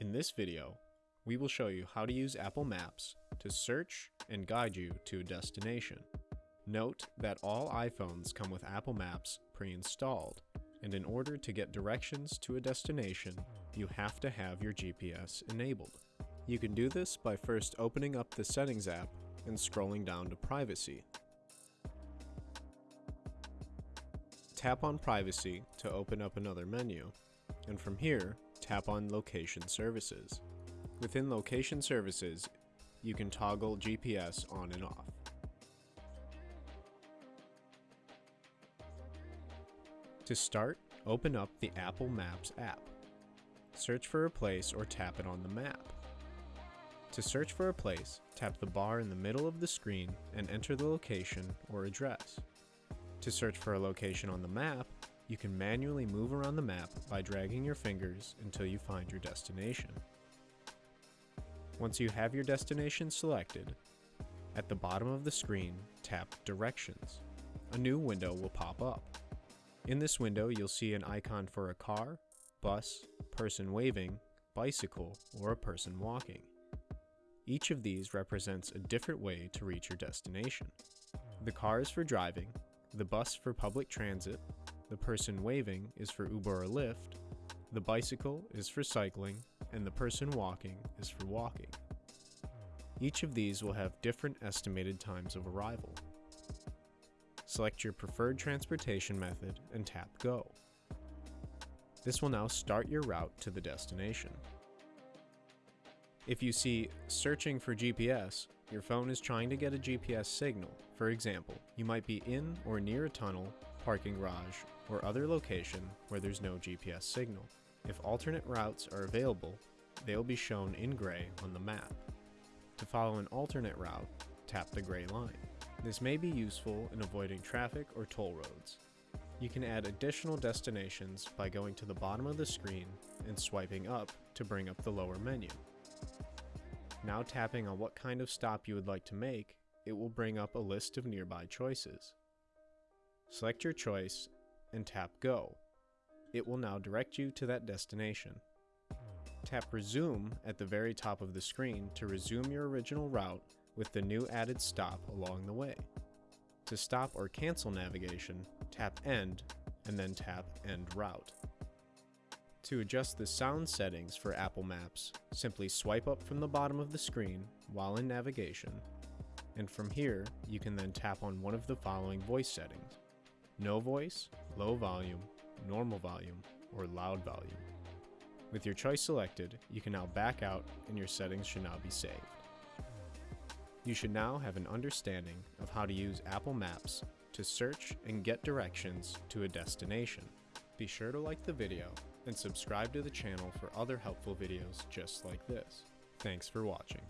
In this video, we will show you how to use Apple Maps to search and guide you to a destination. Note that all iPhones come with Apple Maps pre-installed, and in order to get directions to a destination, you have to have your GPS enabled. You can do this by first opening up the Settings app and scrolling down to Privacy. Tap on Privacy to open up another menu, and from here, tap on Location Services. Within Location Services, you can toggle GPS on and off. To start, open up the Apple Maps app. Search for a place or tap it on the map. To search for a place, tap the bar in the middle of the screen and enter the location or address. To search for a location on the map, you can manually move around the map by dragging your fingers until you find your destination. Once you have your destination selected, at the bottom of the screen, tap Directions. A new window will pop up. In this window, you'll see an icon for a car, bus, person waving, bicycle, or a person walking. Each of these represents a different way to reach your destination. The car is for driving, the bus for public transit, the person waving is for Uber or Lyft, the bicycle is for cycling, and the person walking is for walking. Each of these will have different estimated times of arrival. Select your preferred transportation method and tap Go. This will now start your route to the destination. If you see searching for GPS, your phone is trying to get a GPS signal. For example, you might be in or near a tunnel, parking garage, or other location where there's no GPS signal. If alternate routes are available, they will be shown in gray on the map. To follow an alternate route, tap the gray line. This may be useful in avoiding traffic or toll roads. You can add additional destinations by going to the bottom of the screen and swiping up to bring up the lower menu. Now tapping on what kind of stop you would like to make, it will bring up a list of nearby choices. Select your choice and tap Go. It will now direct you to that destination. Tap Resume at the very top of the screen to resume your original route with the new added stop along the way. To stop or cancel navigation, tap End and then tap End Route. To adjust the sound settings for Apple Maps, simply swipe up from the bottom of the screen while in navigation, and from here you can then tap on one of the following voice settings. No voice, low volume, normal volume, or loud volume. With your choice selected, you can now back out and your settings should now be saved. You should now have an understanding of how to use Apple Maps to search and get directions to a destination. Be sure to like the video and subscribe to the channel for other helpful videos just like this. Thanks for watching.